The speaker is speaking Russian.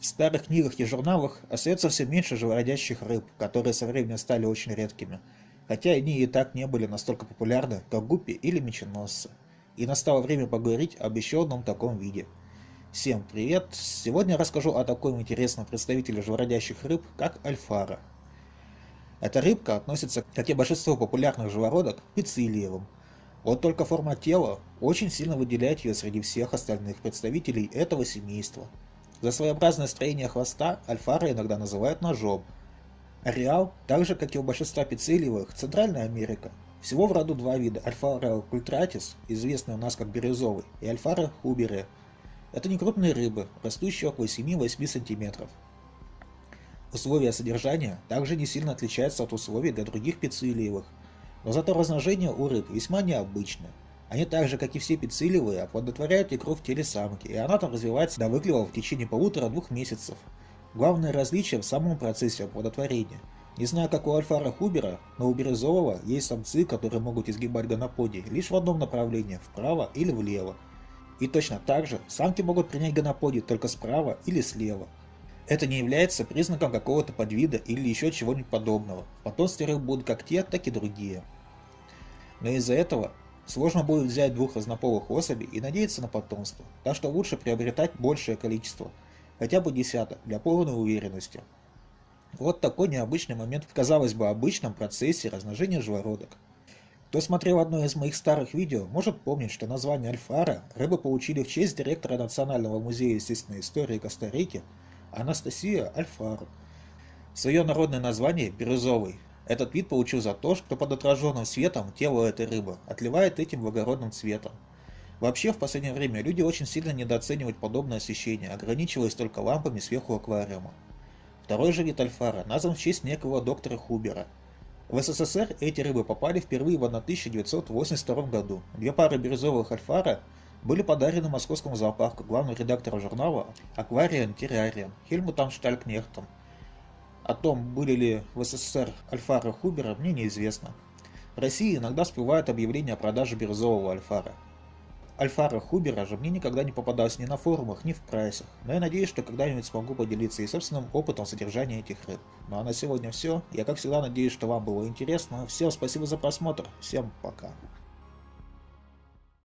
В старых книгах и журналах остается все меньше живородящих рыб, которые со временем стали очень редкими, хотя они и так не были настолько популярны, как гуппи или меченосцы. И настало время поговорить об еще одном таком виде. Всем привет! Сегодня я расскажу о таком интересном представителе живородящих рыб, как альфара. Эта рыбка относится, как и большинство популярных живородок, к пицилиевым. Вот только форма тела очень сильно выделяет ее среди всех остальных представителей этого семейства – за своеобразное строение хвоста альфара иногда называют ножом. Ареал, так же как и у большинства пиццелиевых, Центральная Америка. Всего в роду два вида – альфара культратис, известный у нас как бирюзовый, и альфара хубере. Это некрупные рыбы, растущие около 7-8 см. Условия содержания также не сильно отличаются от условий для других пиццелиевых, но зато размножение у рыб весьма необычное. Они так же, как и все пиццилевые, оплодотворяют икру в теле самки, и она там развивается до выклева в течение полутора-двух месяцев. Главное различие в самом процессе оплодотворения. Не знаю, как у альфара хубера, но у бирюзового есть самцы, которые могут изгибать гоноподий лишь в одном направлении, вправо или влево. И точно так же самки могут принять гоноподий только справа или слева. Это не является признаком какого-то подвида или еще чего-нибудь подобного. В потомстве рыб будут как те, так и другие. Но из-за этого Сложно будет взять двух разнополых особей и надеяться на потомство, так что лучше приобретать большее количество, хотя бы десяток, для полной уверенности. Вот такой необычный момент в, казалось бы, обычном процессе размножения живородок. Кто смотрел одно из моих старых видео, может помнить, что название Альфара рыбы получили в честь директора Национального музея естественной истории Коста-Рики Анастасия Альфару. Свое народное название – бирюзовый, этот вид получил за то, что под отраженным светом тело этой рыбы отливает этим благородным цветом. Вообще, в последнее время люди очень сильно недооценивают подобное освещение, ограничиваясь только лампами сверху аквариума. Второй же вид альфара назван в честь некого доктора Хубера. В СССР эти рыбы попали впервые в 1982 году. Две пары бирюзовых альфара были подарены московскому зоопарку главному редактору журнала «Аквариан Террариан» Хельмутом Шталькнехтом о том, были ли в СССР альфара Хубера, мне неизвестно. В России иногда всплывают объявления о продаже бирюзового альфара. Альфара Хубера же мне никогда не попадалось ни на форумах, ни в прайсах, но я надеюсь, что когда-нибудь смогу поделиться и собственным опытом содержания этих рыб. Ну а на сегодня все. Я как всегда надеюсь, что вам было интересно. Всем спасибо за просмотр. Всем пока.